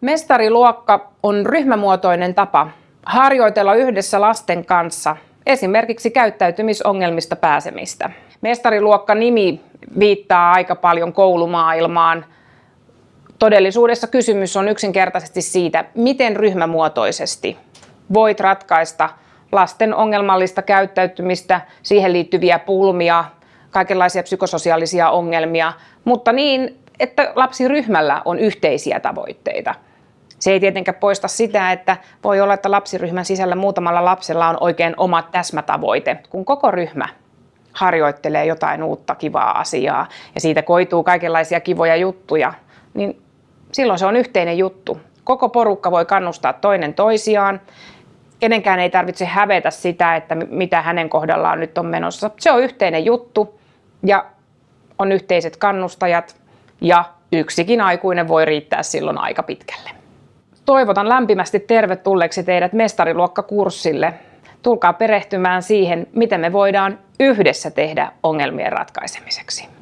Mestariluokka on ryhmämuotoinen tapa harjoitella yhdessä lasten kanssa esimerkiksi käyttäytymisongelmista pääsemistä. Mestariluokka-nimi viittaa aika paljon koulumaailmaan. Todellisuudessa kysymys on yksinkertaisesti siitä, miten ryhmämuotoisesti voit ratkaista lasten ongelmallista käyttäytymistä, siihen liittyviä pulmia, kaikenlaisia psykososiaalisia ongelmia, mutta niin, että lapsiryhmällä on yhteisiä tavoitteita. Se ei tietenkään poista sitä, että voi olla, että lapsiryhmän sisällä muutamalla lapsella on oikein oma täsmätavoite, kun koko ryhmä harjoittelee jotain uutta kivaa asiaa ja siitä koituu kaikenlaisia kivoja juttuja, niin silloin se on yhteinen juttu. Koko porukka voi kannustaa toinen toisiaan. Kenenkään ei tarvitse hävetä sitä, että mitä hänen kohdallaan nyt on menossa. Se on yhteinen juttu ja on yhteiset kannustajat ja yksikin aikuinen voi riittää silloin aika pitkälle. Toivotan lämpimästi tervetulleeksi teidät mestariluokkakurssille. Tulkaa perehtymään siihen, miten me voidaan yhdessä tehdä ongelmien ratkaisemiseksi.